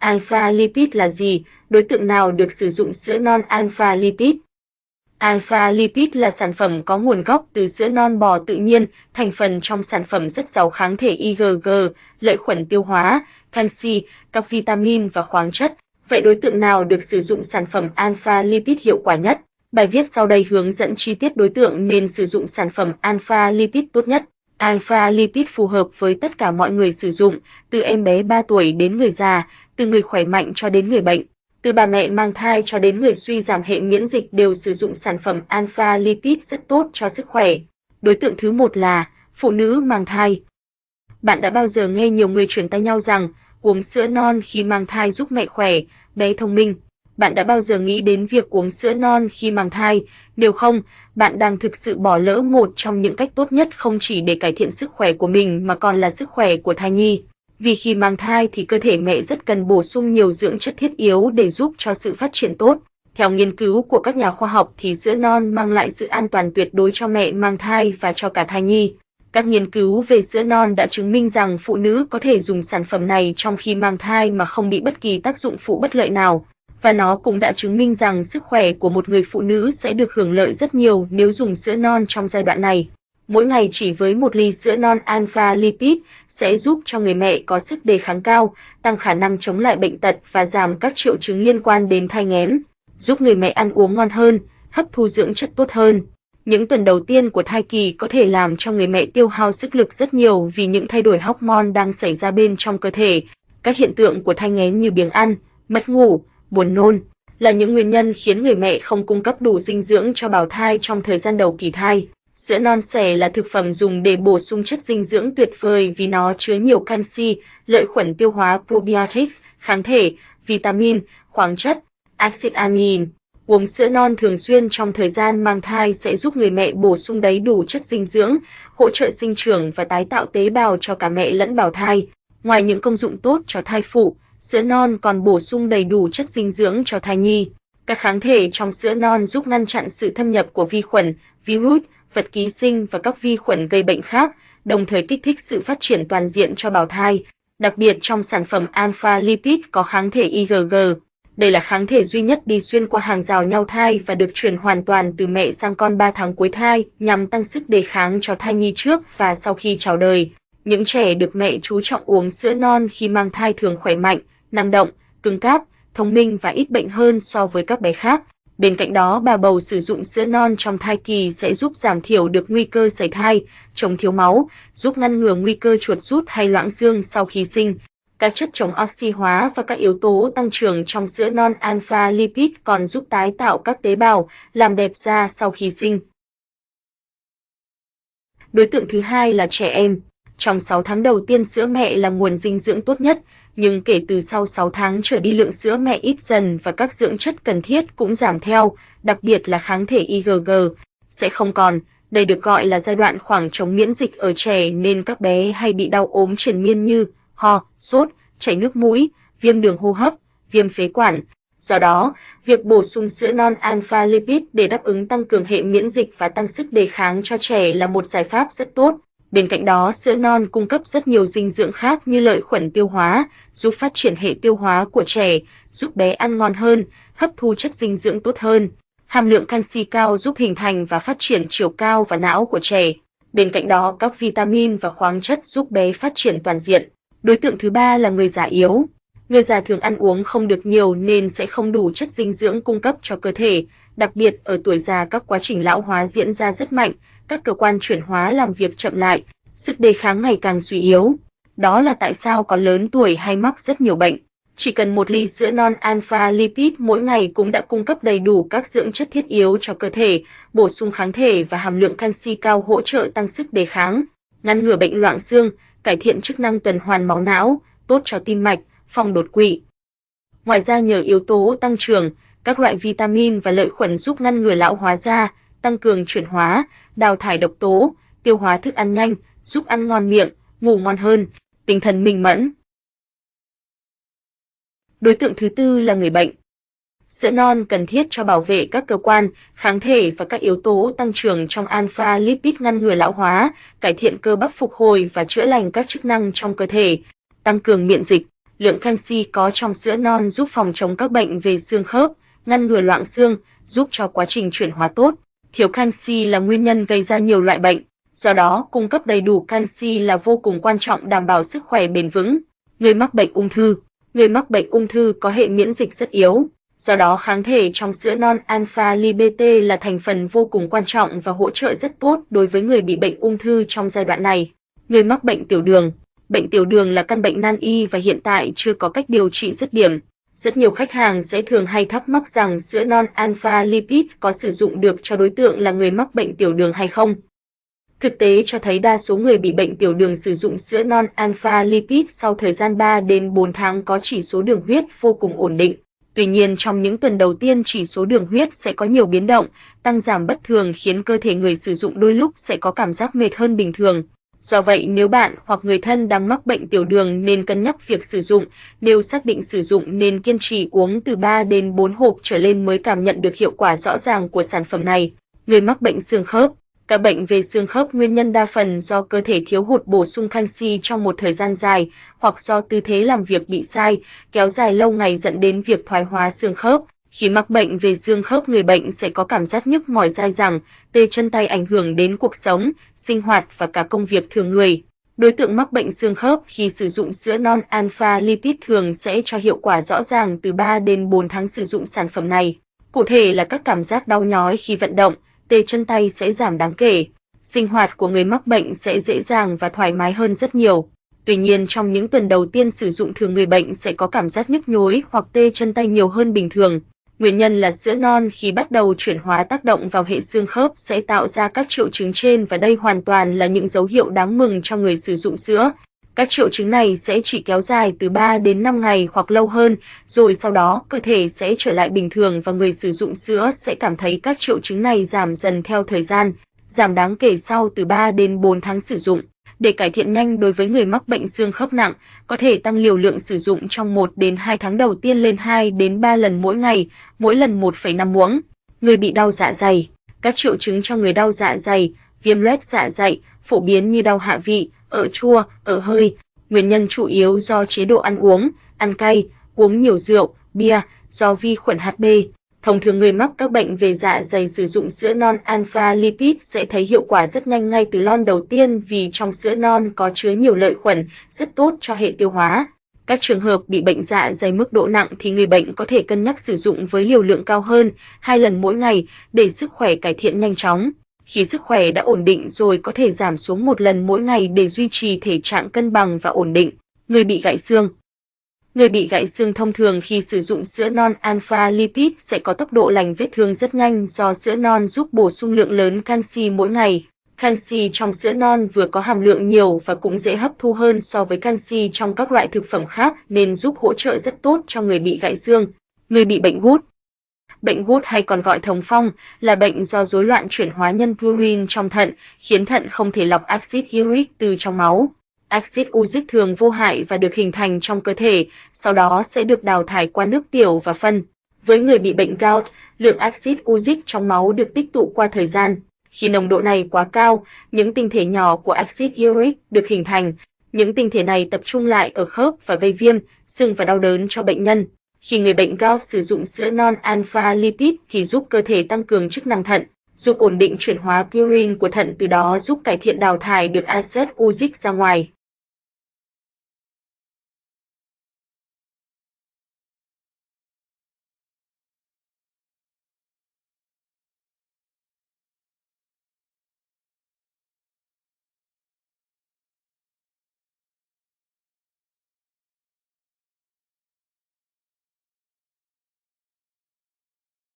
Alpha lipid là gì? Đối tượng nào được sử dụng sữa non alpha lipid? Alpha lipid là sản phẩm có nguồn gốc từ sữa non bò tự nhiên, thành phần trong sản phẩm rất giàu kháng thể IgG, lợi khuẩn tiêu hóa, canxi, các vitamin và khoáng chất. Vậy đối tượng nào được sử dụng sản phẩm alpha lipid hiệu quả nhất? Bài viết sau đây hướng dẫn chi tiết đối tượng nên sử dụng sản phẩm alpha lipid tốt nhất. Alpha lipid phù hợp với tất cả mọi người sử dụng, từ em bé 3 tuổi đến người già, từ người khỏe mạnh cho đến người bệnh. Từ bà mẹ mang thai cho đến người suy giảm hệ miễn dịch đều sử dụng sản phẩm alpha lipid rất tốt cho sức khỏe. Đối tượng thứ một là phụ nữ mang thai. Bạn đã bao giờ nghe nhiều người truyền tay nhau rằng uống sữa non khi mang thai giúp mẹ khỏe, bé thông minh. Bạn đã bao giờ nghĩ đến việc uống sữa non khi mang thai? Nếu không, bạn đang thực sự bỏ lỡ một trong những cách tốt nhất không chỉ để cải thiện sức khỏe của mình mà còn là sức khỏe của thai nhi. Vì khi mang thai thì cơ thể mẹ rất cần bổ sung nhiều dưỡng chất thiết yếu để giúp cho sự phát triển tốt. Theo nghiên cứu của các nhà khoa học thì sữa non mang lại sự an toàn tuyệt đối cho mẹ mang thai và cho cả thai nhi. Các nghiên cứu về sữa non đã chứng minh rằng phụ nữ có thể dùng sản phẩm này trong khi mang thai mà không bị bất kỳ tác dụng phụ bất lợi nào. Và nó cũng đã chứng minh rằng sức khỏe của một người phụ nữ sẽ được hưởng lợi rất nhiều nếu dùng sữa non trong giai đoạn này. Mỗi ngày chỉ với một ly sữa non alpha lipid sẽ giúp cho người mẹ có sức đề kháng cao, tăng khả năng chống lại bệnh tật và giảm các triệu chứng liên quan đến thai nghén, giúp người mẹ ăn uống ngon hơn, hấp thu dưỡng chất tốt hơn. Những tuần đầu tiên của thai kỳ có thể làm cho người mẹ tiêu hao sức lực rất nhiều vì những thay đổi hormone đang xảy ra bên trong cơ thể. Các hiện tượng của thai nghén như biếng ăn, mất ngủ, buồn nôn là những nguyên nhân khiến người mẹ không cung cấp đủ dinh dưỡng cho bào thai trong thời gian đầu kỳ thai. Sữa non sẻ là thực phẩm dùng để bổ sung chất dinh dưỡng tuyệt vời vì nó chứa nhiều canxi, lợi khuẩn tiêu hóa probiotics, kháng thể, vitamin, khoáng chất, axit amin. Uống sữa non thường xuyên trong thời gian mang thai sẽ giúp người mẹ bổ sung đầy đủ chất dinh dưỡng, hỗ trợ sinh trưởng và tái tạo tế bào cho cả mẹ lẫn bào thai. Ngoài những công dụng tốt cho thai phụ, sữa non còn bổ sung đầy đủ chất dinh dưỡng cho thai nhi. Các kháng thể trong sữa non giúp ngăn chặn sự thâm nhập của vi khuẩn, virus, vật ký sinh và các vi khuẩn gây bệnh khác, đồng thời kích thích sự phát triển toàn diện cho bào thai. Đặc biệt trong sản phẩm alpha lipid có kháng thể IgG. Đây là kháng thể duy nhất đi xuyên qua hàng rào nhau thai và được truyền hoàn toàn từ mẹ sang con 3 tháng cuối thai nhằm tăng sức đề kháng cho thai nhi trước và sau khi chào đời. Những trẻ được mẹ chú trọng uống sữa non khi mang thai thường khỏe mạnh, năng động, cứng cáp, thông minh và ít bệnh hơn so với các bé khác. Bên cạnh đó, bà bầu sử dụng sữa non trong thai kỳ sẽ giúp giảm thiểu được nguy cơ sảy thai, chống thiếu máu, giúp ngăn ngừa nguy cơ chuột rút hay loãng xương sau khi sinh. Các chất chống oxy hóa và các yếu tố tăng trưởng trong sữa non alpha lipid còn giúp tái tạo các tế bào, làm đẹp da sau khi sinh. Đối tượng thứ hai là trẻ em. Trong 6 tháng đầu tiên sữa mẹ là nguồn dinh dưỡng tốt nhất, nhưng kể từ sau 6 tháng trở đi lượng sữa mẹ ít dần và các dưỡng chất cần thiết cũng giảm theo, đặc biệt là kháng thể IgG sẽ không còn. Đây được gọi là giai đoạn khoảng trống miễn dịch ở trẻ nên các bé hay bị đau ốm triền miên như ho, sốt, chảy nước mũi, viêm đường hô hấp, viêm phế quản. Do đó, việc bổ sung sữa non alpha lipid để đáp ứng tăng cường hệ miễn dịch và tăng sức đề kháng cho trẻ là một giải pháp rất tốt. Bên cạnh đó, sữa non cung cấp rất nhiều dinh dưỡng khác như lợi khuẩn tiêu hóa, giúp phát triển hệ tiêu hóa của trẻ, giúp bé ăn ngon hơn, hấp thu chất dinh dưỡng tốt hơn. Hàm lượng canxi cao giúp hình thành và phát triển chiều cao và não của trẻ. Bên cạnh đó, các vitamin và khoáng chất giúp bé phát triển toàn diện. Đối tượng thứ ba là người già yếu. Người già thường ăn uống không được nhiều nên sẽ không đủ chất dinh dưỡng cung cấp cho cơ thể, đặc biệt ở tuổi già các quá trình lão hóa diễn ra rất mạnh, các cơ quan chuyển hóa làm việc chậm lại, sức đề kháng ngày càng suy yếu. Đó là tại sao có lớn tuổi hay mắc rất nhiều bệnh. Chỉ cần một ly sữa non alpha lipid mỗi ngày cũng đã cung cấp đầy đủ các dưỡng chất thiết yếu cho cơ thể, bổ sung kháng thể và hàm lượng canxi cao hỗ trợ tăng sức đề kháng, ngăn ngừa bệnh loãng xương, cải thiện chức năng tuần hoàn máu não, tốt cho tim mạch, phòng đột quỵ. Ngoài ra nhờ yếu tố tăng trưởng, các loại vitamin và lợi khuẩn giúp ngăn ngừa lão hóa da, tăng cường chuyển hóa, đào thải độc tố, tiêu hóa thức ăn nhanh, giúp ăn ngon miệng, ngủ ngon hơn, tinh thần minh mẫn. Đối tượng thứ tư là người bệnh. Sữa non cần thiết cho bảo vệ các cơ quan, kháng thể và các yếu tố tăng trưởng trong alpha lipid ngăn ngừa lão hóa, cải thiện cơ bắp phục hồi và chữa lành các chức năng trong cơ thể, tăng cường miễn dịch. Lượng canxi có trong sữa non giúp phòng chống các bệnh về xương khớp, ngăn ngừa loãng xương, giúp cho quá trình chuyển hóa tốt. Thiếu canxi là nguyên nhân gây ra nhiều loại bệnh, do đó cung cấp đầy đủ canxi là vô cùng quan trọng đảm bảo sức khỏe bền vững. Người mắc bệnh ung thư Người mắc bệnh ung thư có hệ miễn dịch rất yếu, do đó kháng thể trong sữa non alpha libete là thành phần vô cùng quan trọng và hỗ trợ rất tốt đối với người bị bệnh ung thư trong giai đoạn này. Người mắc bệnh tiểu đường Bệnh tiểu đường là căn bệnh nan y và hiện tại chưa có cách điều trị dứt điểm. Rất nhiều khách hàng sẽ thường hay thắc mắc rằng sữa non alpha lipid có sử dụng được cho đối tượng là người mắc bệnh tiểu đường hay không. Thực tế cho thấy đa số người bị bệnh tiểu đường sử dụng sữa non alpha lipid sau thời gian 3 đến 4 tháng có chỉ số đường huyết vô cùng ổn định. Tuy nhiên trong những tuần đầu tiên chỉ số đường huyết sẽ có nhiều biến động, tăng giảm bất thường khiến cơ thể người sử dụng đôi lúc sẽ có cảm giác mệt hơn bình thường. Do vậy nếu bạn hoặc người thân đang mắc bệnh tiểu đường nên cân nhắc việc sử dụng, nếu xác định sử dụng nên kiên trì uống từ 3 đến 4 hộp trở lên mới cảm nhận được hiệu quả rõ ràng của sản phẩm này. Người mắc bệnh xương khớp các bệnh về xương khớp nguyên nhân đa phần do cơ thể thiếu hụt bổ sung canxi trong một thời gian dài, hoặc do tư thế làm việc bị sai, kéo dài lâu ngày dẫn đến việc thoái hóa xương khớp. Khi mắc bệnh về xương khớp người bệnh sẽ có cảm giác nhức mỏi dai dẳng, tê chân tay ảnh hưởng đến cuộc sống, sinh hoạt và cả công việc thường người. Đối tượng mắc bệnh xương khớp khi sử dụng sữa non alpha lipid thường sẽ cho hiệu quả rõ ràng từ 3 đến 4 tháng sử dụng sản phẩm này. Cụ thể là các cảm giác đau nhói khi vận động, tê chân tay sẽ giảm đáng kể. Sinh hoạt của người mắc bệnh sẽ dễ dàng và thoải mái hơn rất nhiều. Tuy nhiên trong những tuần đầu tiên sử dụng thường người bệnh sẽ có cảm giác nhức nhối hoặc tê chân tay nhiều hơn bình thường. Nguyên nhân là sữa non khi bắt đầu chuyển hóa tác động vào hệ xương khớp sẽ tạo ra các triệu chứng trên và đây hoàn toàn là những dấu hiệu đáng mừng cho người sử dụng sữa. Các triệu chứng này sẽ chỉ kéo dài từ 3 đến 5 ngày hoặc lâu hơn, rồi sau đó cơ thể sẽ trở lại bình thường và người sử dụng sữa sẽ cảm thấy các triệu chứng này giảm dần theo thời gian, giảm đáng kể sau từ 3 đến 4 tháng sử dụng. Để cải thiện nhanh đối với người mắc bệnh xương khớp nặng, có thể tăng liều lượng sử dụng trong 1 đến 2 tháng đầu tiên lên 2 đến 3 lần mỗi ngày, mỗi lần 1,5 muỗng. Người bị đau dạ dày, các triệu chứng cho người đau dạ dày, viêm loét dạ dày, phổ biến như đau hạ vị, ở chua, ở hơi. Nguyên nhân chủ yếu do chế độ ăn uống, ăn cay, uống nhiều rượu, bia, do vi khuẩn HB. Thông thường người mắc các bệnh về dạ dày sử dụng sữa non alpha lipid sẽ thấy hiệu quả rất nhanh ngay từ lon đầu tiên vì trong sữa non có chứa nhiều lợi khuẩn, rất tốt cho hệ tiêu hóa. Các trường hợp bị bệnh dạ dày mức độ nặng thì người bệnh có thể cân nhắc sử dụng với liều lượng cao hơn, hai lần mỗi ngày để sức khỏe cải thiện nhanh chóng. Khi sức khỏe đã ổn định rồi có thể giảm xuống một lần mỗi ngày để duy trì thể trạng cân bằng và ổn định. Người bị gãy xương Người bị gãy xương thông thường khi sử dụng sữa non alpha lipid sẽ có tốc độ lành vết thương rất nhanh do sữa non giúp bổ sung lượng lớn canxi mỗi ngày. Canxi trong sữa non vừa có hàm lượng nhiều và cũng dễ hấp thu hơn so với canxi trong các loại thực phẩm khác nên giúp hỗ trợ rất tốt cho người bị gãy xương. Người bị bệnh gút Bệnh gút hay còn gọi thống phong là bệnh do rối loạn chuyển hóa nhân purine trong thận, khiến thận không thể lọc axit uric từ trong máu. Axit uric thường vô hại và được hình thành trong cơ thể, sau đó sẽ được đào thải qua nước tiểu và phân. Với người bị bệnh gout, lượng axit uric trong máu được tích tụ qua thời gian. Khi nồng độ này quá cao, những tinh thể nhỏ của axit uric được hình thành. Những tinh thể này tập trung lại ở khớp và gây viêm, sưng và đau đớn cho bệnh nhân. Khi người bệnh gout sử dụng sữa non alpha lipid thì giúp cơ thể tăng cường chức năng thận, giúp ổn định chuyển hóa purine của thận từ đó giúp cải thiện đào thải được axit uric ra ngoài.